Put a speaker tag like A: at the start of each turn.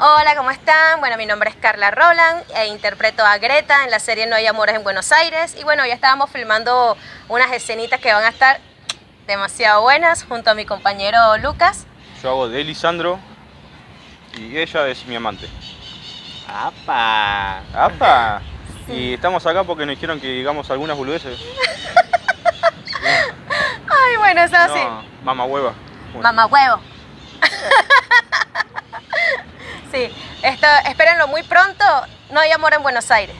A: Hola, ¿cómo están? Bueno, mi nombre es Carla Roland e interpreto a Greta en la serie No hay amores en Buenos Aires. Y bueno, ya estábamos filmando unas escenitas que van a estar demasiado buenas junto a mi compañero Lucas.
B: Yo hago de Lisandro y ella es mi amante.
C: ¡Apa!
B: ¡Apa! Y estamos acá porque nos dijeron que digamos algunas boludeces.
A: Ay, bueno, eso así.
B: No, mamá hueva. Bueno.
A: Mamá huevo. sí, esto, espérenlo muy pronto. No hay amor en Buenos Aires.